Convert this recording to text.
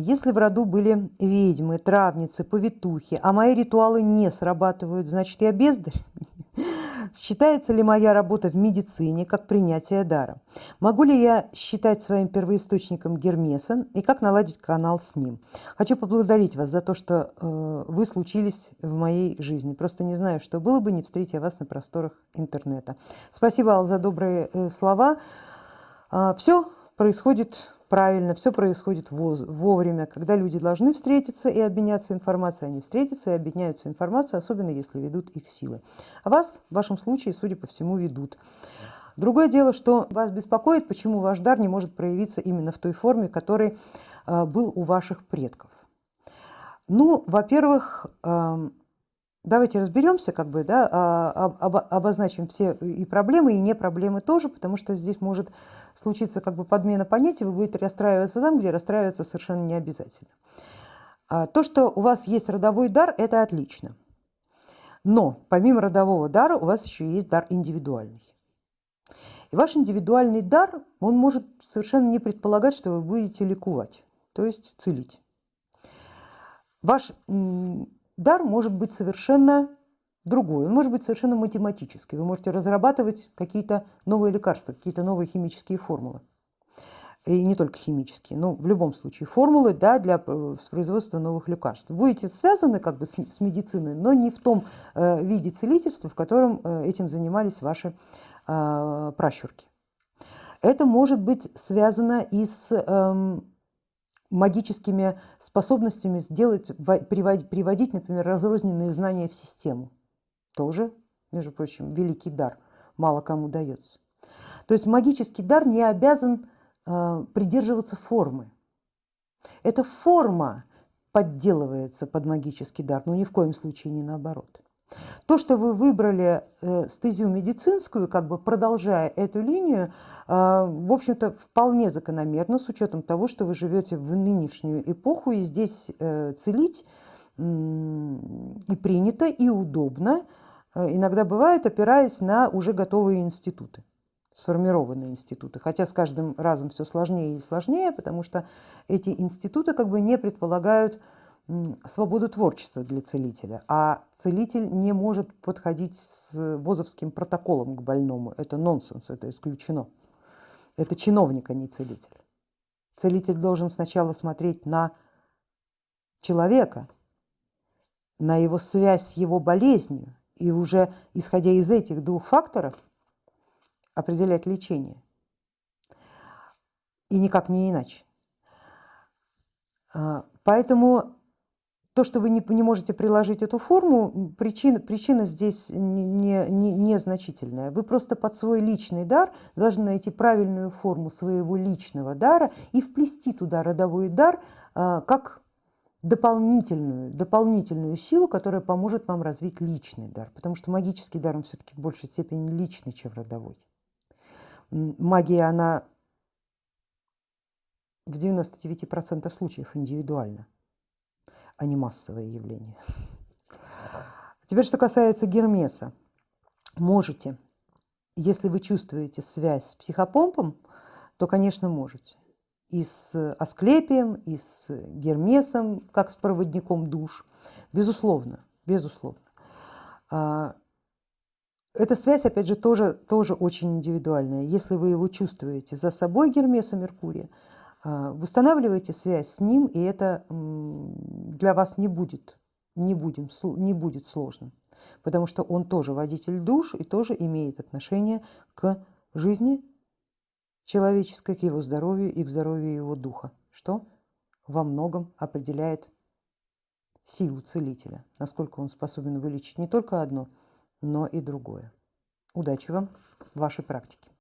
Если в роду были ведьмы, травницы, повитухи, а мои ритуалы не срабатывают, значит я бездарь? Считается ли моя работа в медицине как принятие дара? Могу ли я считать своим первоисточником Гермеса и как наладить канал с ним? Хочу поблагодарить вас за то, что э, вы случились в моей жизни. Просто не знаю, что было бы, не встретя вас на просторах интернета. Спасибо, Ал, за добрые э, слова. Э, все происходит правильно, все происходит вовремя, когда люди должны встретиться и обменяться информацией, они встретятся и обменяются информацией, особенно если ведут их силы. А вас в вашем случае, судя по всему, ведут. Другое дело, что вас беспокоит, почему ваш дар не может проявиться именно в той форме, который э, был у ваших предков. Ну, во-первых, эм, давайте разберемся, как бы, да, а, обозначим все и проблемы, и не проблемы тоже, потому что здесь может случиться как бы подмена понятий, вы будете расстраиваться там, где расстраиваться совершенно не обязательно. А, то, что у вас есть родовой дар, это отлично. Но помимо родового дара у вас еще есть дар индивидуальный. И ваш индивидуальный дар, он может совершенно не предполагать, что вы будете ликовать, то есть целить. Ваш дар может быть совершенно другой, он может быть совершенно математический. Вы можете разрабатывать какие-то новые лекарства, какие-то новые химические формулы. И не только химические, но в любом случае формулы да, для э, производства новых лекарств. Будете связаны как бы с, с медициной, но не в том э, виде целительства, в котором э, этим занимались ваши э, пращурки. Это может быть связано и с э, магическими способностями сделать, приводить, например, разрозненные знания в систему. Тоже, между прочим, великий дар, мало кому дается. То есть магический дар не обязан э, придерживаться формы. Эта форма подделывается под магический дар, но ни в коем случае не наоборот. То, что вы выбрали э, стезию медицинскую, как бы продолжая эту линию, э, в общем-то вполне закономерно с учетом того, что вы живете в нынешнюю эпоху и здесь э, целить и принято, и удобно, иногда бывает, опираясь на уже готовые институты сформированные институты, хотя с каждым разом все сложнее и сложнее, потому что эти институты как бы не предполагают свободу творчества для целителя, а целитель не может подходить с возовским протоколом к больному. Это нонсенс, это исключено. Это чиновник, а не целитель. Целитель должен сначала смотреть на человека, на его связь с его болезнью, и уже исходя из этих двух факторов определять лечение. И никак не иначе. А, поэтому то, что вы не, не можете приложить эту форму, причина, причина здесь незначительная. Не, не, значительная. вы просто под свой личный дар должны найти правильную форму своего личного дара и вплести туда родовой дар а, как дополнительную, дополнительную силу, которая поможет вам развить личный дар. Потому что магический дар, он все-таки в большей степени личный, чем родовой. Магия, она в 99% случаев индивидуальна а не массовое явление. Теперь, что касается Гермеса. Можете, если вы чувствуете связь с психопомпом, то, конечно, можете. И с Асклепием, и с Гермесом, как с проводником душ. Безусловно, безусловно. А, эта связь, опять же, тоже, тоже очень индивидуальная. Если вы его чувствуете за собой, Гермеса Меркурия, а, восстанавливайте связь с ним, и это для вас не будет, не, будем, не будет сложным, потому что он тоже водитель душ и тоже имеет отношение к жизни человеческой, к его здоровью и к здоровью его духа, что во многом определяет силу целителя, насколько он способен вылечить не только одно, но и другое. Удачи вам в вашей практике.